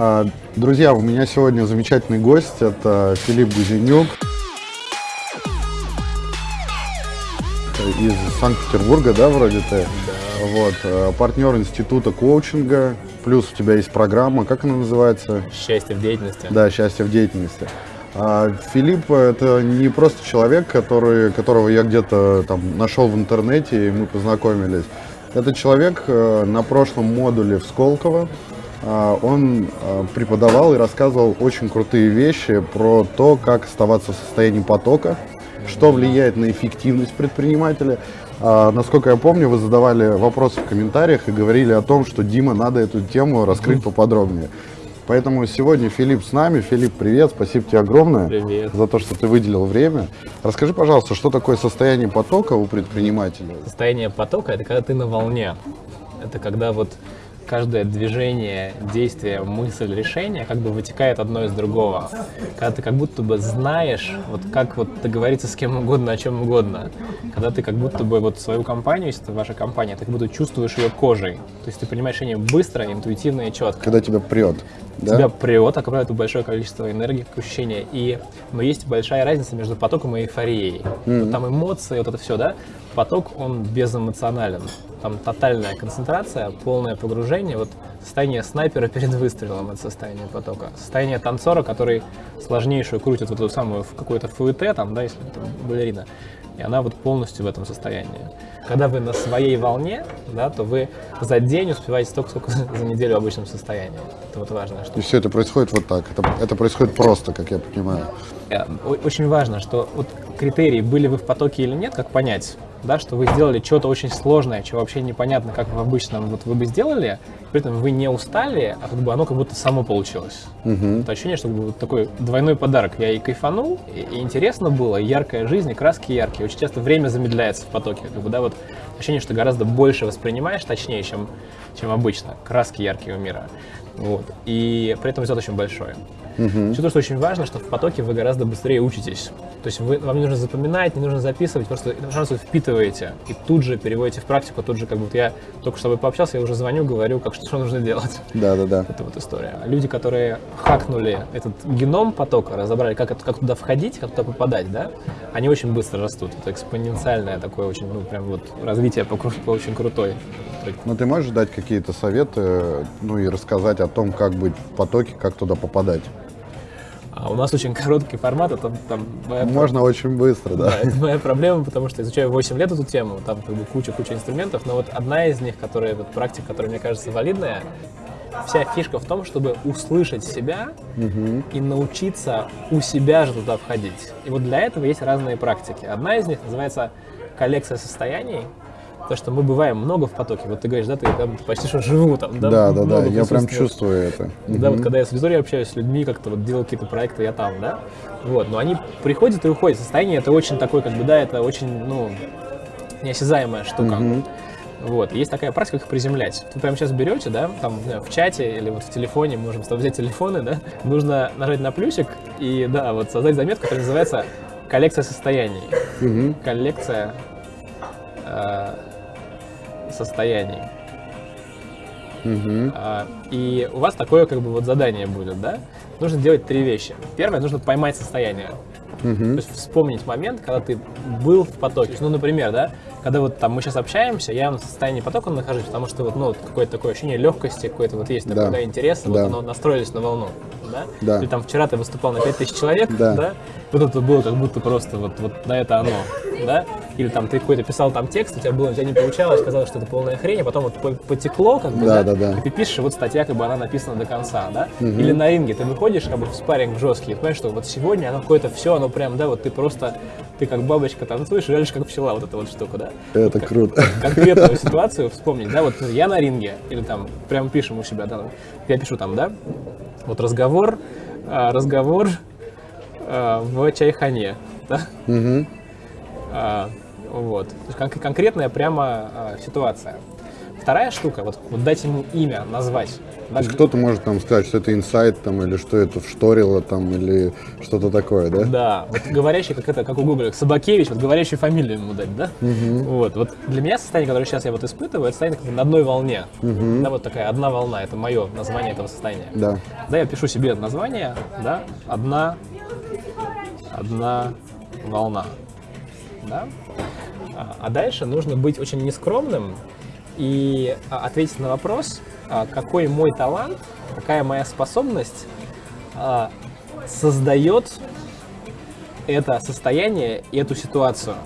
А, друзья, у меня сегодня замечательный гость, это Филипп Гузенюк из Санкт-Петербурга, да, вроде ты? Да. Вот, э, партнер института коучинга, плюс у тебя есть программа, как она называется? Счастье в деятельности. Да, счастье в деятельности. А Филипп это не просто человек, который, которого я где-то там нашел в интернете и мы познакомились. Это человек э, на прошлом модуле в Сколково, он а, преподавал и рассказывал очень крутые вещи про то, как оставаться в состоянии потока, что влияет на эффективность предпринимателя. А, насколько я помню, вы задавали вопросы в комментариях и говорили о том, что Дима, надо эту тему раскрыть поподробнее. Поэтому сегодня Филипп с нами. Филипп, привет, спасибо тебе огромное привет. за то, что ты выделил время. Расскажи, пожалуйста, что такое состояние потока у предпринимателя? Состояние потока – это когда ты на волне. Это когда вот каждое движение, действие, мысль, решение как бы вытекает одно из другого. Когда ты как будто бы знаешь, вот как вот договориться с кем угодно, о чем угодно. Когда ты как будто бы вот свою компанию, если это ваша компания, ты как будто чувствуешь ее кожей. То есть ты принимаешь решение быстро, интуитивно и четко. Когда тебя прет. Да? Тебя прет, а правило, это большое количество энергии, как ощущение. И, но есть большая разница между потоком и эйфорией. Mm-hmm. Вот там эмоции, вот это все, да? Поток, он безэмоционален там тотальная концентрация, полное погружение, вот состояние снайпера перед выстрелом это состояние потока, состояние танцора, который сложнейшую крутит вот эту самую какую-то фуэте, там, да, если там балерина, и она вот полностью в этом состоянии. Когда вы на своей волне, да, то вы за день успеваете столько, сколько за неделю в обычном состоянии. Это вот важно. Что... И все это происходит вот так. Это, это происходит просто, как я понимаю. Э, очень важно, что вот критерии, были вы в потоке или нет, как понять да, что вы сделали что-то очень сложное, что вообще непонятно, как в обычном вот вы бы сделали, при этом вы не устали, а как бы оно как будто само получилось. Угу. Это ощущение, что вот такой двойной подарок. Я и кайфанул, и, и интересно было, яркая жизнь, и краски яркие. Очень часто время замедляется в потоке, как бы, да, вот ощущение, что гораздо больше воспринимаешь, точнее, чем, чем обычно, краски яркие у мира. Вот. И при этом результат очень большой. Угу. Еще то, что очень важно, что в потоке вы гораздо быстрее учитесь. То есть вы, вам не нужно запоминать, не нужно записывать, просто вы впитываете и тут же переводите в практику, тут же как будто я только с тобой пообщался, я уже звоню, говорю, как что, что нужно делать. Да, да, да. Это вот история. Люди, которые хакнули этот геном потока, разобрали, как, как туда входить, как туда попадать, да, они очень быстро растут. Это экспоненциальное такое очень, ну, прям вот развитие по, по очень крутой. Ну, ты можешь дать какие-то советы, ну, и рассказать о том, как быть в потоке, как туда попадать? А у нас очень короткий формат, это там моя Можно про... очень быстро, да. да. Это моя проблема, потому что изучаю 8 лет эту тему, там как бы куча-куча инструментов, но вот одна из них, которая, вот практика, которая мне кажется валидная, вся фишка в том, чтобы услышать себя угу. и научиться у себя же туда входить. И вот для этого есть разные практики. Одна из них называется коллекция состояний, то, что мы бываем много в потоке. Вот ты говоришь, да, ты там почти что живу там, да? Да, да, да, я прям чувствую это. Да, вот когда я с аудиторией общаюсь, с людьми, как-то вот делаю какие-то проекты, я там, да? Вот, но они приходят и уходят. Состояние это очень такое, как бы, да, это очень, ну, неосязаемая штука. Угу. Вот, есть такая практика, как приземлять. Вы прямо сейчас берете, да, там в чате или вот в телефоне, можем с тобой взять телефоны, да, нужно нажать на плюсик и, да, вот создать заметку, которая называется коллекция состояний. Угу. Коллекция э, состояний. Угу. А, и у вас такое как бы вот задание будет, да? Нужно делать три вещи. Первое, нужно поймать состояние. Угу. То есть вспомнить момент, когда ты был в потоке. Ну, например, да, когда вот там мы сейчас общаемся, я в состоянии потока нахожусь, потому что вот, ну, какое-то такое ощущение легкости, какое-то вот есть, такое, да, да интерес, да. вот оно настроились на волну, да? да? Или там вчера ты выступал на 5000 человек, да? да? Вот это было как будто просто вот, вот на это оно, да? Или там ты какой-то писал там текст, у тебя было, у тебя не получалось, казалось, что это полная хрень, а потом вот потекло, как бы, да, да, да, и ты пишешь, вот статья, как бы она написана до конца, да? Угу. Или на ринге ты выходишь, как бы в спарринг жесткий, понимаешь, что вот сегодня оно какое-то все, оно прям, да, вот ты просто, ты как бабочка танцуешь, и как пчела, вот эта вот штука, да? Это вот, круто. Конкретную ситуацию вспомнить, да, вот я на ринге, или там прям пишем у себя, да, я пишу там, да, вот разговор, а, разговор а, в чайхане, да? Угу. А, вот. То есть кон- конкретная прямо а, ситуация. вторая штука, вот, вот дать ему имя, назвать. То есть кто-то может там сказать, что это инсайт там, или что это вшторило там, или что-то такое, да? Да, вот говорящий, как это, как у Гугля, Собакевич, вот говорящую фамилию ему дать, да? Вот, вот для меня состояние, которое сейчас я вот испытываю, это состояние как на одной волне. Да, вот такая одна волна, это мое название этого состояния. Да. Да, я пишу себе название, да, одна, одна волна, да. А, а дальше нужно быть очень нескромным и а, ответить на вопрос, а, какой мой талант, какая моя способность создает это состояние и эту ситуацию.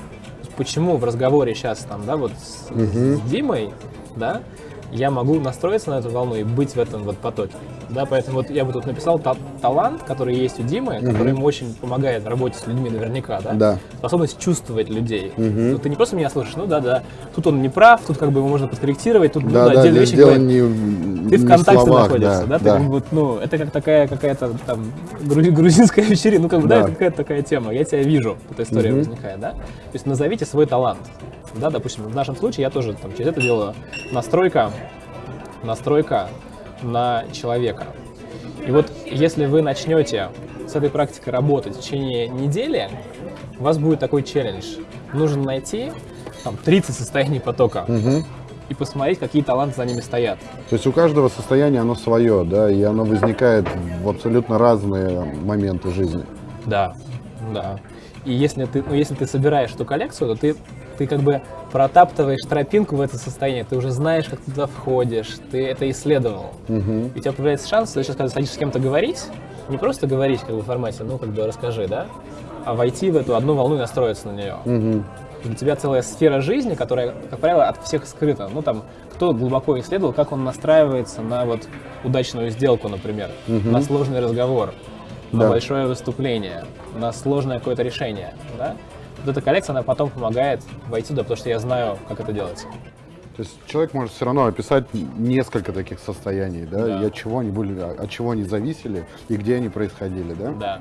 Почему в разговоре сейчас там, да, вот с, с Димой, да, я могу настроиться на эту волну и быть в этом вот потоке. Да, поэтому вот я бы тут написал та- талант, который есть у Димы, который ему очень помогает в работе с людьми наверняка, да? Да. Способность чувствовать людей. Ну, ты не просто меня слышишь, ну да, да, тут он не прав, тут как бы его можно подкорректировать, тут ну, Да, да, отдельные вещи дело говорит. не, Ты в контакте словах, находишься, да? Ты как бы, ну, это как такая какая-то там грузи- грузинская вечеринка, ну, как бы, да, Да. это какая-то такая тема. Я тебя вижу, эта история возникает, да? То есть назовите свой талант. Да, допустим, в нашем случае я тоже там через это делаю настройка, настройка на человека. И вот если вы начнете с этой практикой работать в течение недели, у вас будет такой челлендж. Нужно найти там 30 состояний потока и посмотреть, какие таланты за ними стоят. То есть у каждого состояния оно свое, да, и оно возникает в абсолютно разные моменты жизни. Да, да. И если ты, ну, если ты собираешь эту коллекцию, то ты, ты как бы протаптываешь тропинку в это состояние, ты уже знаешь, как ты туда входишь, ты это исследовал. И у тебя появляется шанс, сейчас, когда садишься с кем-то говорить, не просто говорить как бы в формате, ну, как бы расскажи, да, а войти в эту одну волну и настроиться на нее. У тебя целая сфера жизни, которая, как правило, от всех скрыта. Ну, там, кто глубоко исследовал, как он настраивается на вот удачную сделку, например, на сложный разговор, на Да. большое выступление, на сложное какое-то решение, да? Вот эта коллекция, она потом помогает войти туда, потому что я знаю, как это делается. То есть человек может все равно описать несколько таких состояний, да, Да. и от чего они были, от чего они зависели и где они происходили, да? Да.